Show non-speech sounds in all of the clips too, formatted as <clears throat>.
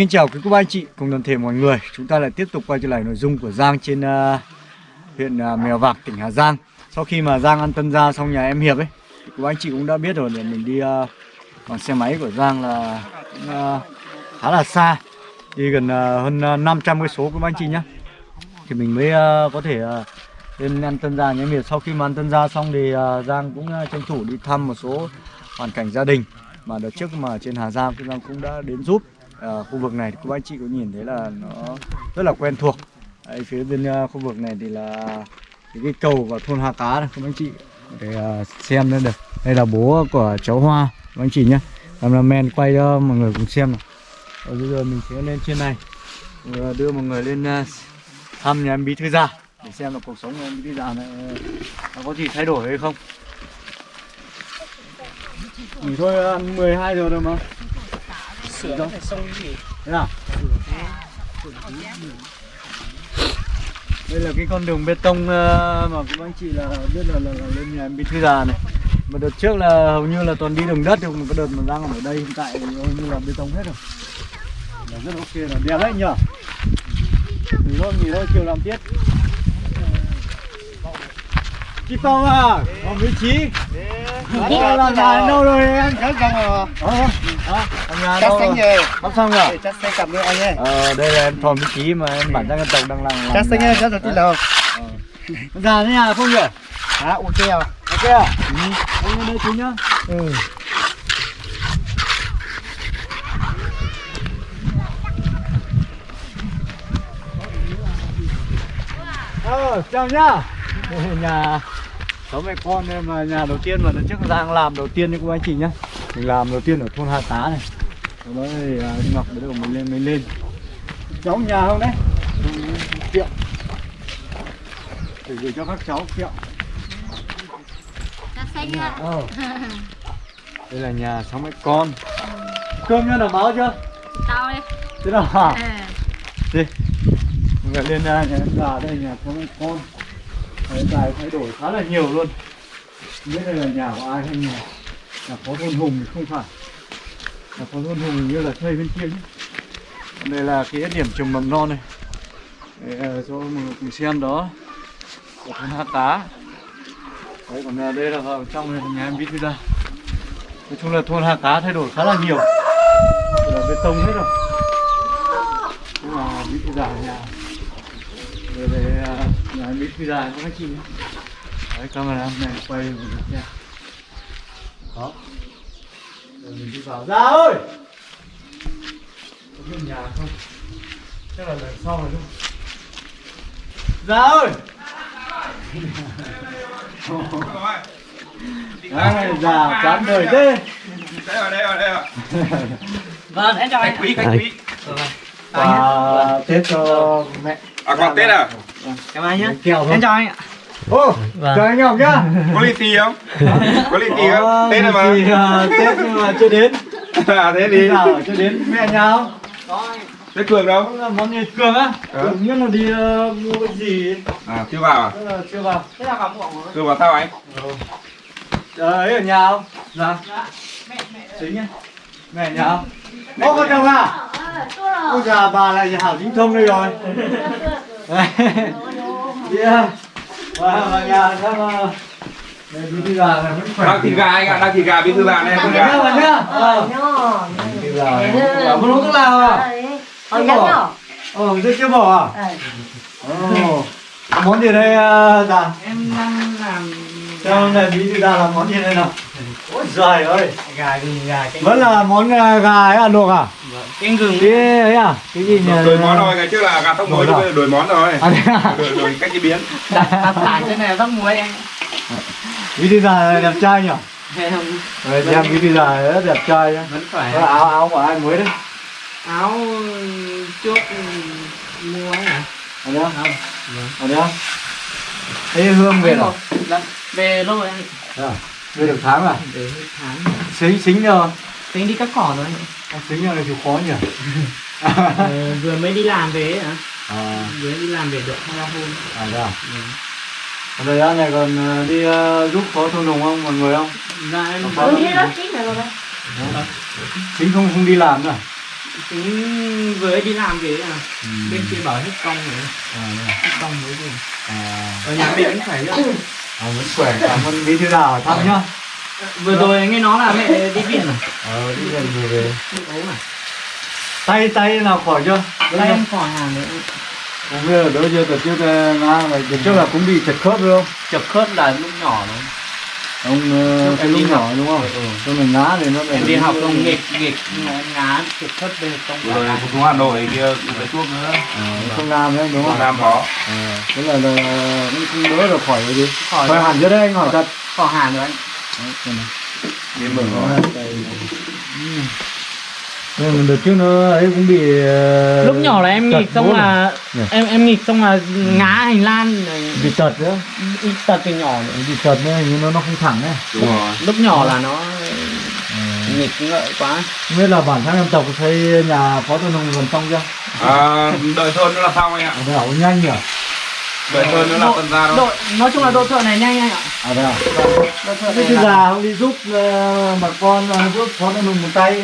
Xin kính chào quý cô bác anh chị cùng toàn thể mọi người. Chúng ta lại tiếp tục quay trở lại nội dung của Giang trên uh, huyện uh, Mèo Vạc, tỉnh Hà Giang. Sau khi mà Giang ăn tân gia xong nhà em Hiệp ấy thì Cô bác anh chị cũng đã biết rồi để mình đi uh, bằng xe máy của Giang là uh, khá là xa. Đi gần uh, hơn uh, 500 cái số quý bác anh chị nhá. Thì mình mới uh, có thể uh, lên ăn tân gia nhà em Hiệp. Sau khi mà ăn tân gia xong thì uh, Giang cũng uh, tranh thủ đi thăm một số hoàn cảnh gia đình mà đợt trước mà trên Hà Giang thì Giang cũng đã đến giúp à, khu vực này thì các anh chị có nhìn thấy là nó rất là quen thuộc. Đấy, phía bên uh, khu vực này thì là cái, cái cầu và thôn Hà Cá này các anh chị. Để uh, xem lên được. Đây là bố của cháu Hoa các anh chị nhé cameraman quay cho mọi người cùng xem này Rồi bây giờ mình sẽ lên trên này. Rồi đưa mọi người lên uh, thăm nhà em Bí Thư Già để xem là cuộc sống của em Bí Thư Già này nó có gì thay đổi hay không. Nghỉ thôi ăn 12 giờ rồi mà sửa rồi xong gì? Thế nào? Đây là cái con đường bê tông ờ, mà các anh chị là biết là, là, là lên nhà em Bí Thư Già này. Mà đợt trước là hầu như là toàn đi đường đất mà cái đợt mà đang ở đây hiện tại thì hầu như là bê tông hết rồi. Là Rất ok là đẹp đấy nhở Nghỉ thôi, nghỉ thôi, chiều làm tiếp. Chị Tông à, còn vị trí. Đã là dài đâu rồi anh? chắc xong rồi Ờ, à, ở nhà chắc xanh rồi? về Bắt xong rồi? chắc xanh cầm với anh ấy Ờ, đây là em thòm vị trí mà em bản thân dân tộc đang làm chắc xanh ấy chắc là tí lầu Già thế nhà không nhỉ? à ok à Ok à? Ừ. Anh đây chú nhá ừ Ờ, chào nhá nhà Cháu mẹ con em mà nhà đầu tiên mà lần trước Giang làm đầu tiên như cô anh chị nhá Mình làm đầu tiên ở thôn Hà Tá này Sau đó thì à, Ngọc mới được mình lên mình lên Cháu nhà không đấy? Ừ, Kiệu Để gửi cho các cháu kiệu Ờ. <laughs> Đây là nhà sáu mẹ con Cơm nhá đảm bảo chưa? Tao đi Thế nào hả? Ờ. Đi Mình lại lên à, nhà già đây nhà sáu mẹ con Đấy, dài thay đổi khá là nhiều luôn. Không biết đây là nhà của ai hay nhà. Nhà phó thôn Hùng thì không phải. Nhà phó thôn Hùng như là thuê bên kia nhé. Đây là cái điểm trồng mầm non này. Để à, cho mọi người cùng xem đó. Của thôn Hạ Tá. Đấy còn nhà đây là vào trong này là nhà em biết ra. Nói chung là thôn Hạ Cá thay đổi khá là nhiều. Là bê tông hết rồi. Nhưng mà biết ra nhà. Rồi à, em Bí Thư Đa có các chị Đấy camera này quay một chút nha. Đó Rồi mình đi vào. Ra ơi! Có biết nhà không? Chắc là lần sau rồi đúng không? Ra ơi! <laughs> Ai, già chán đời thế. Đây rồi đây rồi đây rồi <laughs> vâng em chào khách anh quý khách quý. Quà Tết cho mẹ à còn tết à? Cảm ơn nhé thôi. Em chào anh ạ. Ô, chào anh Ngọc nhá. Có lì xì không? Có lì xì Có không tết rồi mà. lì xì, à, Tết nhưng mà chưa đến. <laughs> À thế Đi. Nào chưa đến. Mẹ nhà không? tết cường đâu? Là món gì cường á. Ờ. Cường nhất là đi ờ, mua cái gì. À chưa vào à? Là chưa vào. Thế là vào rồi chưa vào sao anh? Ờ, ấy ở nhà không? Dạ. Chính nhá. Mẹ ở nhà không? Ô con chồng à? Ôi già bà lại hảo chính thông đây rồi. Yeah Vào vào nhà xem ờ, đi đi vào là vẫn khỏe. Đang thịt gà anh ạ đang thịt gà bí thư gà này thịt gà. Vào nhá Ờ Đi vào Bảo muốn uống thuốc lào à? Ăn bỏ. Ờ, thế chưa bỏ à? Món gì đây ờ, dạ? em đang làm Cho này bí thư ra là món gì đây nào? Ôi giời ơi. Gà gừng gà Vẫn là món ờ, gà ấy à luộc à? Canh gừng Cái ấy à? Cái gì nhỉ? đổi món rồi ngày trước là gà tóc muối bây giờ đổi món rồi À thế à? đổi đổi cách chế biến đặt tải trên này rắc muối anh Bí thư già đẹp trai nhỉ? Em Rồi xem bí thư già rất đẹp trai nhá vẫn khỏe Có áo áo của ai mới đấy? áo trước mua ấy hả Ở đây không? Ở đây không? Thấy hương về rồi Dạ, về lâu rồi anh À, về được tháng à? về tháng Xính xính rồi tính đi cắt cỏ rồi anh Ông rồi này chịu khó nhỉ? <laughs> Ờ, vừa mới đi làm về ấy hả? À, vừa đi làm về được hai ba hôm. À đây à? Ở thời gian này còn đi ờ, giúp phó thôn đồng không? Mọi người không? dạ em Ừ, thế đó Chính rồi Chính không không đi làm nữa à? tính vừa đi làm về à. Bên kia bảo hết công rồi. À, à. hết công mới về à, ở nhà mình vẫn khỏe chứ à, vẫn khỏe cảm ơn. Bí thư đào hỏi thăm nhá vừa rồi nghe nói là mẹ đi viện à ờ đi gần vừa về. Đi ốm à tay tay nào khỏi chưa? Tay em khỏi hàng nữa không biết là đỡ chưa? Từ trước ờ, nga là từ trước là cũng bị chật khớp đúng không? Chập khớp là lúc nhỏ đó ông ờ, cái Em đi lúc học. nhỏ đúng không? Ừ. cho mình ngã thì nó em đi học công nghịch nghịch ngán chập khớp về Vừa rồi phục vụ Hà Nội kia cũng lấy thuốc nữa. Không nam nữa đúng không? Nam có. À, thế là, là cũng không đỡ được khỏi rồi gì khỏi khỏi hẳn chưa đấy anh hỏi thật. Khỏi hàng rồi anh Đấy, xem nào. đi mừng rồi Ừ. Nhưng đợt trước nó ấy cũng bị ờ, lúc nhỏ là em nghịch xong là Nhỉ? em em nghịch xong là ngá hành lan rồi bị tật nữa tật từ nhỏ nữa. bị tật nữa hình như nó nó không thẳng ấy đúng rồi lúc nhỏ là nó Ừ. nghịch ngợi quá không biết là bản thân em tộc xây nhà phó tuần hùng gần xong chưa à, đợi thôn nữa là xong anh ạ ở nhanh nhỉ đợi thôn nữa là Độ- tân gia thôi. độ nói chung là độ thợ này nhanh anh ạ. À đây à? Độ thợ thế này là- không đi giúp ờ, bà con ờ, giúp phó tuần hùng một tay.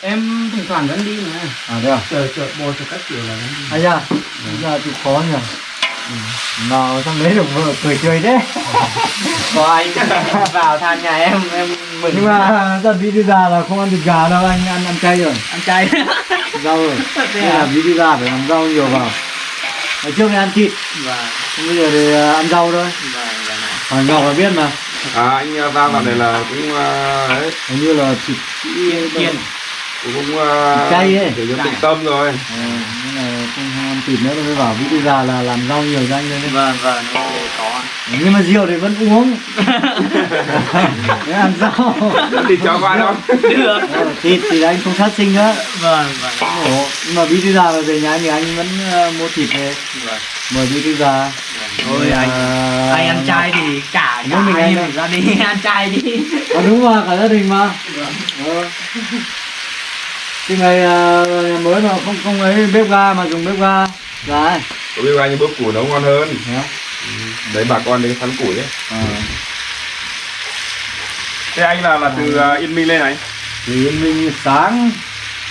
Em thỉnh thoảng vẫn đi nữa à đây à? Chờ chờ bồ chờ các kiểu là vẫn đi. Ai da giờ chịu khó nhỉ. Ừ. nào xong lấy được vợ cười chơi đấy <laughs> có anh <laughs> vào than nhà em em mừng. Nhưng mà dần đi đi già là không ăn thịt gà đâu anh ăn ăn chay rồi. Ăn chay. Rau rồi. <laughs> Thế Thế à? là bí đi ra phải làm rau nhiều vào Ngày trước thì ăn thịt, và bây giờ thì ờ, ăn rau thôi. Hỏi Ngọc là biết mà. À anh ra vào này là cũng uh, đấy Hình như là thịt kiên cũng uh, Chay ấy. kiểu như tịnh tâm rồi. Nhưng mà không thịt nữa mới bảo đi ra là làm rau nhiều cho anh đấy vâng vâng có Nhưng mà rượu thì vẫn uống. <laughs> Ăn rau. Thì cho qua đâu được. Ờ, Thịt thì anh không sát sinh nữa. Vâng vâng. Nhưng mà bí đi ra về nhà thì anh vẫn ờ, mua thịt về. Vâng. Mời bí đi ra thôi anh anh ăn chay thì cả Mỗi mình anh ra đi <laughs> ăn chay đi. À đúng mà, cả gia đình mà. Ờ. Cái ngày ờ, nhà mới mà không không ấy bếp ga mà dùng bếp ga. Đấy có biết bao nhiêu bếp củi nấu ngon hơn. Nhá. đấy bà con đến sắn củi đấy. Ờ. thế anh là là từ uh, Yên Minh lên này? Thì mình sáng.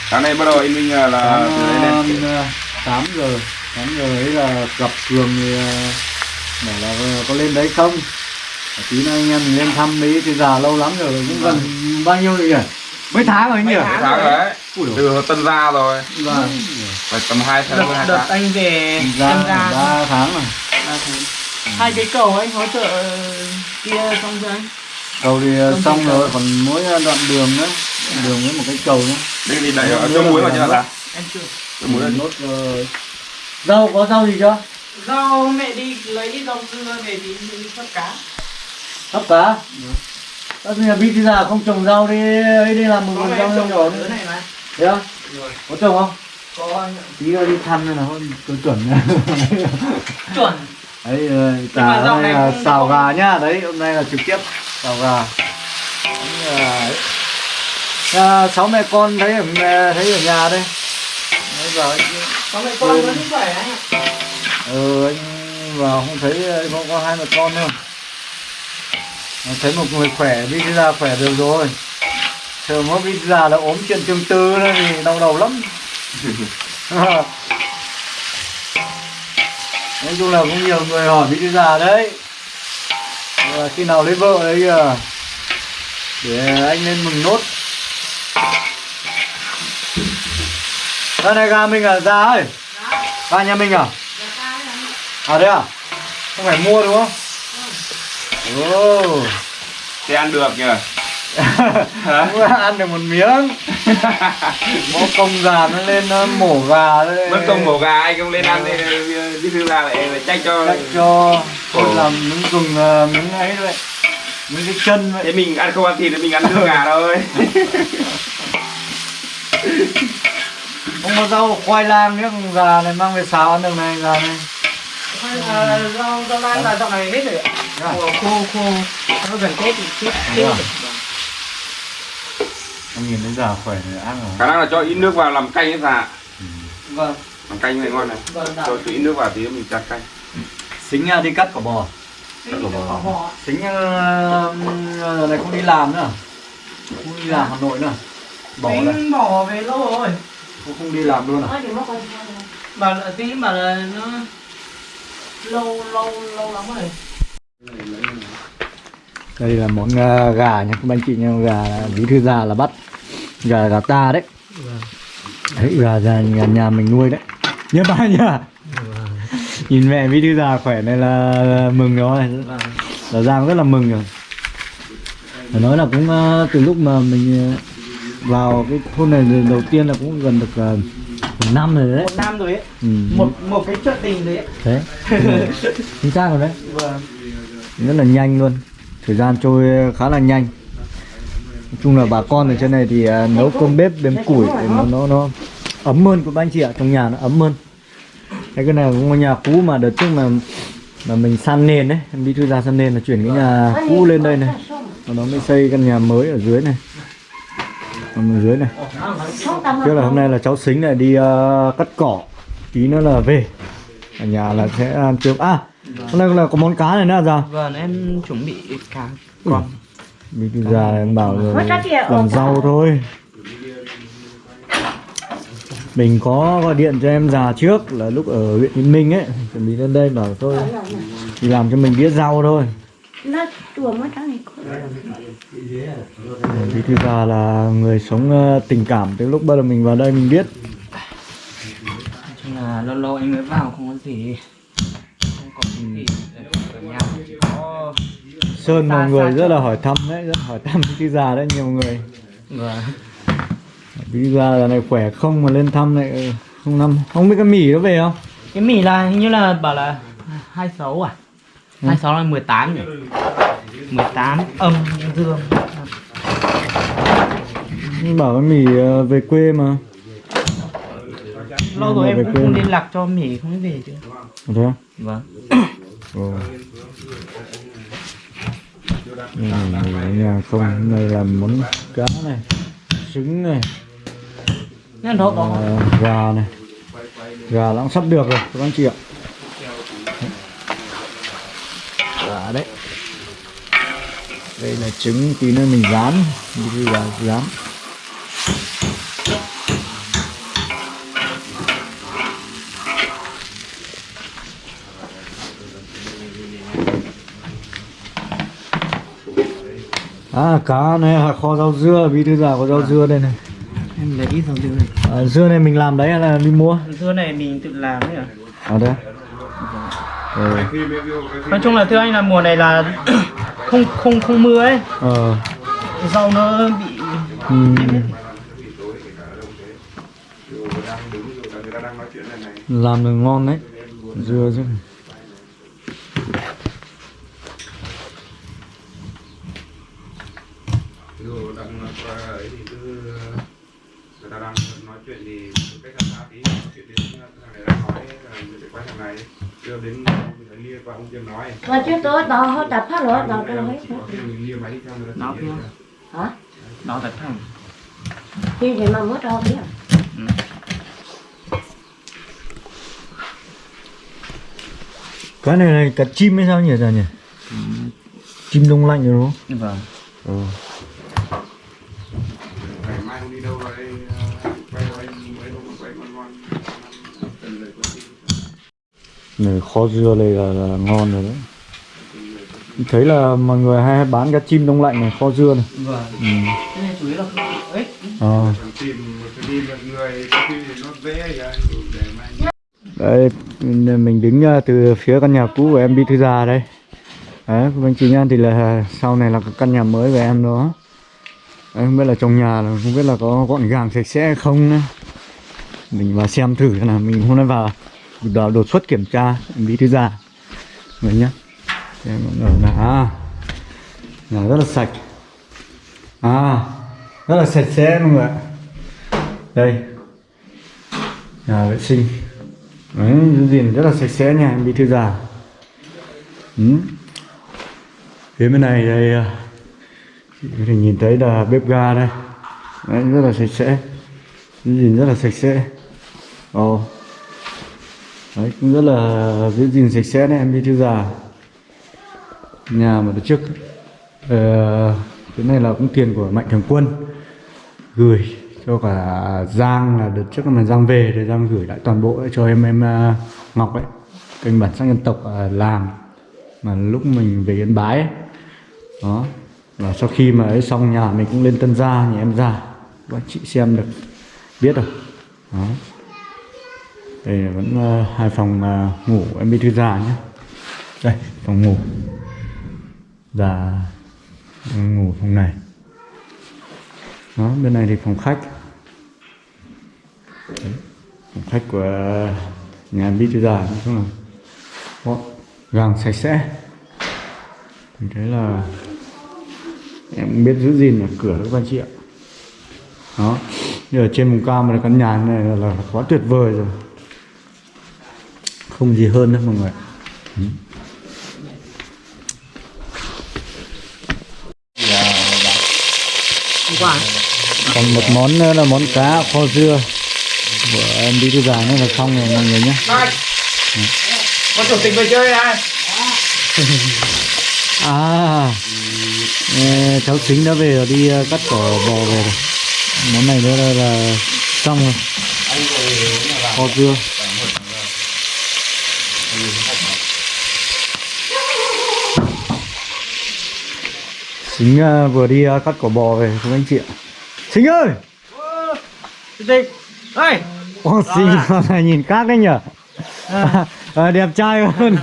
Sáng nay bắt đầu Yên Minh là, là từ đấy lên. sáng, ờ, 8 giờ. 8 giờ ấy là gặp Cường thì ờ, bảo là ờ, có lên đấy không? Tí nữa anh em mình lên thăm đấy thì già lâu lắm rồi cũng gần bao nhiêu rồi nhỉ mấy tháng rồi anh nhỉ? Mấy Mấy tháng rồi. đấy. từ tân gia rồi. Vâng. phải tầm hai tháng đợt đợt anh về ra em ra ba tháng rồi. Hai cái cầu anh hỗ trợ kia xong chưa anh? Cầu thì ờ, xong trình rồi còn mỗi đoạn đường nữa. Đường với một cái cầu nữa. Đây thì chỗ là muối vào chưa là. Em chưa. Chỗ muối là nốt rồi rau có rau gì chưa? Rau mẹ đi lấy rau dưa về thì đi bắt cá. Hấp cá Nhiên là bí thì già không trồng rau đi ấy đi làm một vườn rau trồng ở dưới này mà. Thế rồi. Có trồng không? Có. Anh ạ. tí nữa đi thăm nên là thôi tôi chuẩn. <laughs> Chuẩn. Đấy ờ, cả này này là không- xào không- gà nhá. Đấy hôm nay là trực tiếp xào gà. Đấy là ấy. À, sáu mẹ con thấy ở thấy ở nhà đây. Đấy giờ có mẹ con vẫn khỏe anh ạ ừ anh vào không thấy anh có, có hai mẹ con đâu Thấy một người khỏe đi ra khỏe được rồi. Chờ mỗi đi ra là ốm chuyện tương tư thì đau đầu lắm. <laughs> Nói chung là cũng nhiều người hỏi đi ra đấy. Và khi nào lấy vợ đấy kìa. Để anh lên mừng nốt. Đây này gà mình à? Ra ơi. Gà nhà mình à? À đấy à? Không phải mua đúng không Ồ. Thế ăn được nhỉ <laughs> ăn được một miếng. <laughs> Bó công gà nó lên nó mổ gà đấy mất công mổ gà anh không lên ăn thì đi thư ra lại trách cho Cách cho Tôi Ồ. làm miếng gừng ờ, miếng ấy vậy Miếng cái chân vậy. Thế mình ăn không ăn thịt thì mình ăn nước gà thôi. <laughs> Không có rau khoai lang nữa gà này mang về xào ăn được này gà này À, rau rau lan là dạo này hết rồi ạ. Khô khô khô nó gần tết thì chết chết rồi. Em nhìn thấy già khỏe rồi ăn rồi. Khả năng là cho ít nước vào làm canh ấy già vâng. Làm canh này ngon này. Vâng cho đã chút ít nước vào tí nữa mình chặt canh. Xính à, đi cắt cỏ bò. Thì nó bỏ họ Xính giờ này không đi làm nữa. Không đi làm Hà Nội nữa. Bỏ đây. bỏ về lâu rồi. Cô không đi làm luôn à? Là tí bảo là nó lâu lâu lâu lắm rồi. Đây là món ờ, gà nha các anh chị nha, gà bí thư già là bắt gà gà ta đấy. Đấy gà già nhà, nhà mình nuôi đấy. Nhớ ba nhá. Nhìn mẹ bí thư già khỏe này là, mừng rồi. Là Giang rất là mừng rồi. Phải nói là cũng ờ, từ lúc mà mình ờ, vào cái thôn này đầu tiên là cũng gần được một năm rồi đấy. Một năm rồi ấy. Ừ. Một một cái chuyện tình đấy ấy. Thế. Chính xác rồi đấy. Vâng. rất là nhanh luôn thời gian trôi khá là nhanh nói chung là bà con ở trên này thì à, nấu cơm bếp đếm củi nó nó nó ấm hơn của anh chị ạ trong nhà nó ấm hơn Đấy, cái này là ngôi nhà cũ mà đợt trước mà mà mình san nền đấy em đi thư ra san nền là chuyển cái nhà cũ lên đây này và nó mới xây căn nhà mới ở dưới này ở dưới này. Trước là hôm nay là cháu xính lại đi à, cắt cỏ tí nữa là về. Ở nhà là sẽ ăn trưa. À hôm nay là có món cá này nữa à sao Vâng, em chuẩn bị cá còn Bí thư già em bảo rồi làm rau thôi. Mình có gọi điện cho em già trước là lúc ở huyện Yên Minh ấy Chuẩn bị lên đây bảo thôi. Thì làm cho mình biết rau thôi Nó chùa này. Bí thư già là người sống ờ, tình cảm Từ lúc bắt đầu mình vào đây mình biết chung là lâu lâu anh mới vào không có gì. Không có gì. Ở nhà chỉ có Sơn mọi người rất là hỏi thăm đấy Rất hỏi thăm Bí thư già đấy nhiều người Vâng. Bí thư già giờ này khỏe không mà lên thăm lại ờ, không năm Không biết cái mì nó về không Cái mì là hình như là bảo là 26 à? 26 là 18 nhỉ? 18 âm dương. Bảo cái mì ờ, về quê mà Lâu rồi em cũng không liên lạc cho mì không về chứ. Thế? Vâng. Ồ. Ừ, nhà không đây là món cá này trứng này Nên à, gà này gà đã sắp được rồi các anh chị ạ đấy đây là trứng tí nữa mình rán như gà rán À cá này là kho rau dưa, bí thư già có rau dưa đây này. em lấy ít dầu dưa này. À, dưa này mình làm đấy hay là đi mua? Dưa này mình tự làm đấy à? Ở đây. Ờ. Nói chung là thưa anh là mùa này là <clears throat> không không không mưa ấy, Ờ. rau nó bị ừm. Làm được ngon đấy. Dưa chứ. Dù đang qua ấy thì cứ người ta đang nói chuyện thì cách làm sao tí nói chuyện đến thằng này đang nói là để qua thằng này đưa đến mình phải lia qua ông kia nói Mà chứ tôi đó họ tập phát rồi, đó tôi hết. có khi mình lia máy đi theo người ta Nó chỉ kia. Hả? đó thật thẳng. Thì thì mà mất đâu biết. Cái này này cá chim hay sao nhỉ già nhỉ? Chim đông lạnh rồi đúng không? Vâng. Ừ. rồi Này kho dưa này là, là ngon rồi đấy. Thấy là mọi người hay bán cá chim đông lạnh này, kho dưa này. Vâng. Ừ. Cái này chủ yếu là không. Ờ. Thằng tìm một cái đi một người có khi thì nó dễ vậy để mà Đây, mình đứng ờ, từ phía căn nhà cũ của em Bí Thư Già đây Đấy, các anh chị nha, thì là sau này là căn nhà mới của em đó Đấy, không biết là trong nhà là không biết là có gọn gàng sạch sẽ hay không nữa Mình vào xem thử nào, mình hôm nay vào đột, xuất kiểm tra Bí Thư Già Vậy nhá Xem ở là, à, nhà rất là sạch. À, rất là sạch sẽ mọi người ạ. Đây. Nhà vệ sinh. Đấy, giữ gìn rất là sạch sẽ nha em bí thư già ừ. Phía bên này đây à, Chị có thể nhìn thấy là bếp ga đây. Đấy, rất là sạch sẽ. Giữ gìn rất là sạch sẽ. Ồ. Đấy, cũng rất là giữ gìn sạch sẽ đấy em bí thư già Nhà mà đợt trước. Ờ, Cái này là cũng tiền của Mạnh Thường Quân Gửi cho cả Giang là đợt trước mà Giang về thì Giang gửi lại toàn bộ cho em em ờ, Ngọc ấy kênh bản sắc dân tộc à, làm mà lúc mình về Yên Bái ấy. đó và sau khi mà ấy xong nhà mình cũng lên Tân Gia nhà em già. Các chị xem được biết rồi đó. Đây là vẫn uh, hai phòng uh, ngủ em đi thư già nhé. Đây phòng ngủ và ngủ phòng này đó bên này thì phòng khách. Đấy, phòng khách của nhà em bí già nói chung là gọn gàng sạch sẽ. Mình thấy là em biết giữ gìn ở cửa các anh chị ạ. Đó như ở trên vùng cao mà căn nhà này là, là quá tuyệt vời rồi. Không gì hơn nữa mọi người Ừ. Quả. còn một món nữa là món cá kho dưa. Của em đi thư già nữa là xong rồi mọi người nhé. Con chủ tịch về chơi ai <laughs> à cháu chính đã về rồi đi ờ, cắt cỏ bò về rồi. Món này nữa là, là xong rồi. Kho dưa chính ờ, vừa đi ờ, cắt cỏ bò về các anh chị ạ. Chính ơi! Tịch. Ơi. Ô, xinh này. nhìn khác đấy nhở? À, <laughs> đẹp trai hơn.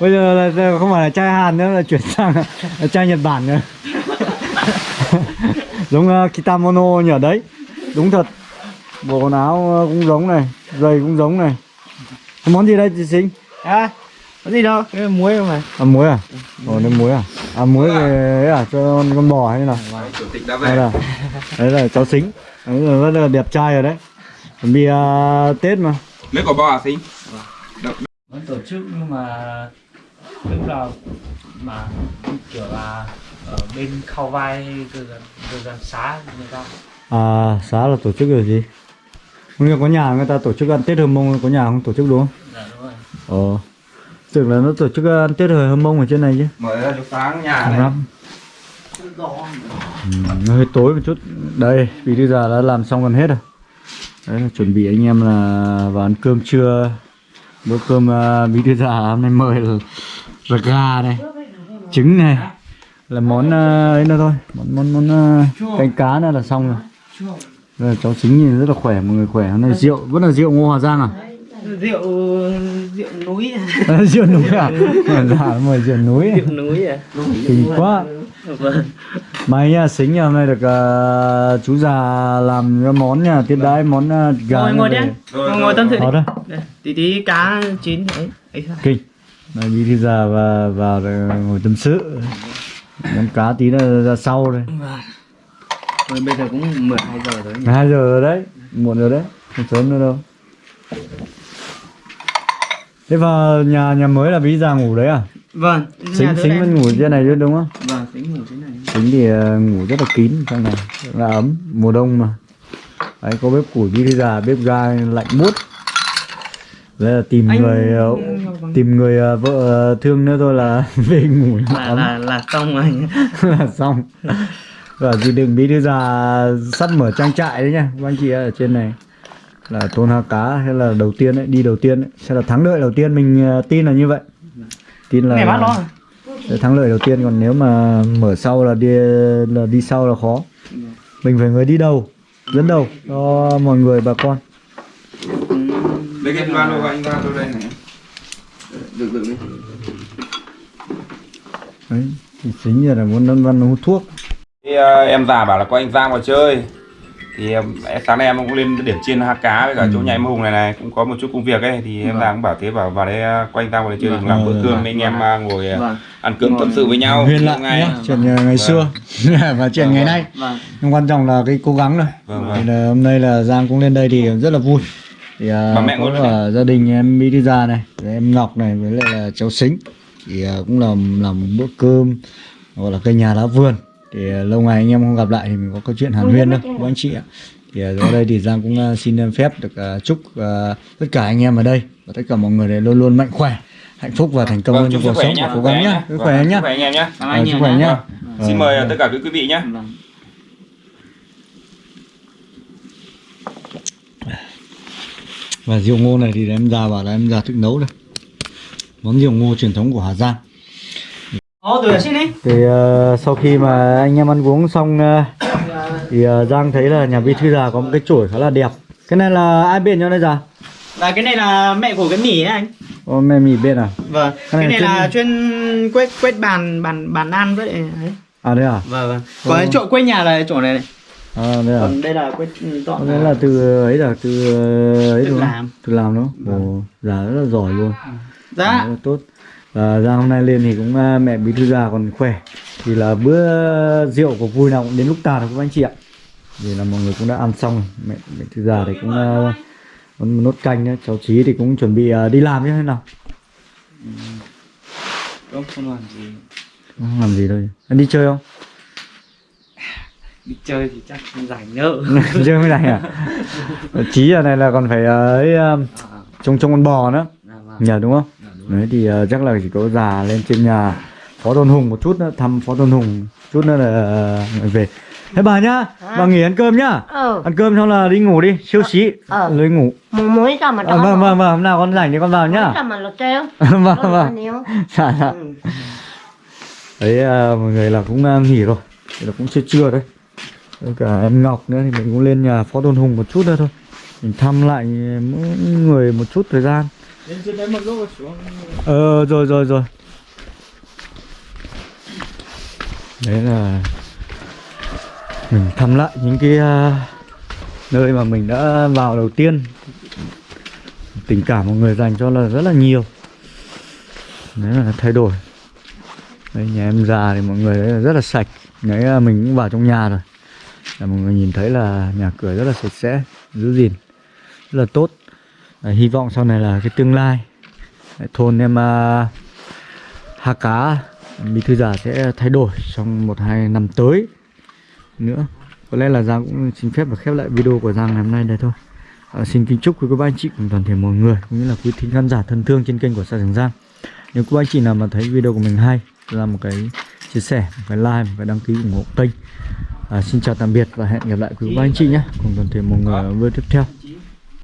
Bây giờ là không phải là trai Hàn nữa là chuyển sang là trai Nhật Bản nữa. <laughs> Giống uh, kitamono nhở? Đấy. Đúng thật. Bộ quần áo uh, cũng giống này giày cũng giống này. Món gì đây chị Sinh? À. Có gì đâu, cái muối không phải. à muối à? Ồ nước muối à à muối về ấy à cho con, con bò hay là chủ tịch đã đây là đấy là cháu Sinh đấy là rất là đẹp trai rồi đấy. Chuẩn bị uh, Tết mà. Lấy quả bò à sinh Vẫn tổ chức nhưng mà lúc nào mà kiểu là ở bên khâu vai từ gần từ gần xá người ta. À, xã là tổ chức điều gì? Không có nhà người ta tổ chức ăn Tết Hơm Mông, có nhà không tổ chức đúng không? dạ đúng rồi. Ờ. Tưởng là nó tổ chức ăn Tết Hơm Mông ở trên này chứ. mở ra lúc sáng nhà này lắm. Ừ, hơi tối một chút. Đây, bí thư già đã làm xong gần hết rồi. Đấy là chuẩn bị anh em là vào ăn cơm trưa. Bữa cơm uh, bí thư già hôm nay mời là, là gà này, trứng này. Là món uh, ấy nữa thôi, món món món uh, canh cá nữa là xong rồi. Đây là cháu chính nhìn rất là khỏe, mọi người khỏe. Hôm nay rượu, vẫn là rượu Ngô Hòa Giang à? rượu rượu núi <laughs> rượu núi à? Dạ, mời rượu núi. rượu núi à Kinh quá. vâng May nha, xính nha, hôm nay được à, chú già làm cái món nha, tiếp đãi món à, gà. ngồi ngồi đi anh ngồi, ngồi tâm sự đi tí tí cá chín ấy kinh. Đây, bí thư già và vào ngồi tâm sự. Món cá tí nữa ra sau đây. vâng rồi bây giờ cũng 12 giờ rồi nhỉ 12 giờ rồi đấy, muộn rồi đấy, không sớm nữa đâu. Thế vào nhà nhà mới là bí già ngủ đấy à? vâng Xính xính vẫn ngủ trên này chứ đúng không? vâng tính ngủ thế này. Tính thì ờ, ngủ rất là kín trong này. Là ấm mùa đông mà. Đấy có bếp củi bí già bếp ga lạnh buốt. Đây là tìm Anh- người ờ, tìm người ờ, vợ thương nữa thôi là <laughs> về ngủ là ấm. Là là xong rồi. <laughs> Là xong. Và chị đừng bí thư già sắp mở trang trại đấy nha. Các anh chị ở trên này là tôn ha cá hay là đầu tiên đấy đi đầu tiên đấy sẽ là thắng lợi đầu tiên mình ờ, tin là như vậy. Tin là để thắng lợi đầu tiên còn nếu mà mở sau là đi là đi sau là khó. Mình phải người đi đầu dẫn đầu cho mọi người bà con. Lấy cái ba lô của anh ra tôi đây này. Được được đi. Đấy chính là muốn văn hút thuốc. Thì, ờ, em già bảo là có anh Giang vào chơi thì em- sáng nay em cũng lên điểm chiên ha cá với cả chỗ nhà em Hùng này này cũng có một chút công việc ấy thì em Giang cũng bảo thế bảo vào đây ờ, có anh Giang vào đây chơi Vâng. làm bữa Vâng. cơm anh em ờ, ngồi ờ, vâng. ăn cơm tâm sự với nhau huyền lại ngày. chuyện ngày, xưa <laughs> và chuyện Vâng, ngày vâng. nay. Vâng. Nhưng quan trọng là cái cố gắng thôi. Vâng, thì vâng. là hôm nay là Giang cũng lên đây thì rất là vui. Thì à, Bà mẹ có ngồi cả gia đình em Mỹ đi ra này em Ngọc này với lại là cháu Sính. Thì à, cũng làm làm một bữa cơm gọi là cây nhà lá vườn thì ờ, lâu ngày anh em không gặp lại thì mình có câu chuyện hàn huyên đâu của anh chị ạ? Thì ờ, ở đây thì Giang cũng ờ, xin phép được chúc tất cả anh em ở đây và tất cả mọi người đều luôn luôn mạnh khỏe hạnh phúc và à, thành công vâng, trong cuộc sống nhá. cố gắng nhé, vâng, sức khỏe anh nhá. anh em nhá. Anh em khỏe nhá. Xin mời tất cả quý vị nhé. và rượu ngô này thì em ra bảo là em ra tự nấu đây. Món rượu ngô truyền thống của Hà Giang. Ồ, từ xin đi. thì ờ, sau khi mà anh em ăn uống xong ờ, thì ờ, Giang thấy là nhà bí thư già có một cái chổi khá là đẹp cái này là ai bên cho đây già Và cái này là mẹ của cái mì ấy anh. Ô, mẹ mì bên à Vâng. Cái Cái này này chuyên- là chuyên quét quét bàn bàn bàn ăn với lại ấy. à đây à Vâng vâng. Còn cái chỗ quét nhà là chỗ này này. à đây à Còn đây là quét dọn. Nghĩa là từ ấy là từ ấy Tự đúng làm. Từ làm đúng không? Ồ, già rất là giỏi luôn. Dạ. Là tốt. Và Giang hôm nay lên thì cũng ờ, mẹ bí thư già còn khỏe. Thì là bữa rượu của vui nào cũng đến lúc tàn các anh chị ạ. Vì là mọi người cũng đã ăn xong. Mẹ bí thư già thì cũng ờ, còn một nốt canh nữa. Cháu Chí thì cũng chuẩn bị ờ, đi làm chứ thế nào? Không không làm gì. Không làm gì đâu. Anh đi chơi không? Đi chơi thì chắc không rảnh nữa. <laughs> chơi mới này à? <laughs> Chí giờ này là còn phải ờ, ấy ờ, trông trông con bò nữa. À, vâng. Nhờ đúng không? Đấy thì ờ, chắc là chỉ có già lên trên nhà Phó Tôn Hùng một chút nữa, thăm Phó Tôn Hùng chút nữa là ờ, về. Thế bà nhá, bà nghỉ ăn cơm nhá. ờ Ăn cơm xong là đi ngủ đi, siêu xí. Ờ. Lấy ngủ. muốn muối ra mà À, vâng vâng vâng, hôm nào con rảnh thì con vào nhá. ra mà lột treo <laughs> vâng vâng. Dạ dạ. Đấy ờ, mọi người là cũng ờ, nghỉ rồi. Thì là cũng chưa trưa đấy. Với cả em Ngọc nữa thì mình cũng lên nhà Phó Tôn Hùng một chút nữa thôi. Mình thăm lại mỗi người một chút thời gian. Đến đấy một lúc xuống. Ờ rồi rồi rồi. Đấy là Mình thăm lại những cái à, Nơi mà mình đã vào đầu tiên. Tình cảm mọi người dành cho là rất là nhiều. Đấy là thay đổi. Đấy, nhà em già thì mọi người đấy là rất là sạch. Đấy là mình cũng vào trong nhà rồi. Là Mọi người nhìn thấy là nhà cửa rất là sạch sẽ, Giữ gìn, Rất là tốt à, Hy vọng sau này là cái tương lai. Thôn em à, Hà Cá Bí thư giả sẽ thay đổi trong một hai năm tới nữa. Có lẽ là Giang cũng xin phép và khép lại video của Giang ngày hôm nay đây thôi. À, xin kính chúc quý cô bác anh chị cùng toàn thể mọi người cũng như là quý thính khán giả thân thương trên kênh của Sa Trường Giang. Nếu quý bác anh chị nào mà thấy video của mình hay là một cái chia sẻ một cái like một cái đăng ký ủng hộ kênh. À, xin chào tạm biệt và hẹn gặp lại quý cô bác anh chị nhé. Cùng toàn thể mọi người ở video tiếp theo.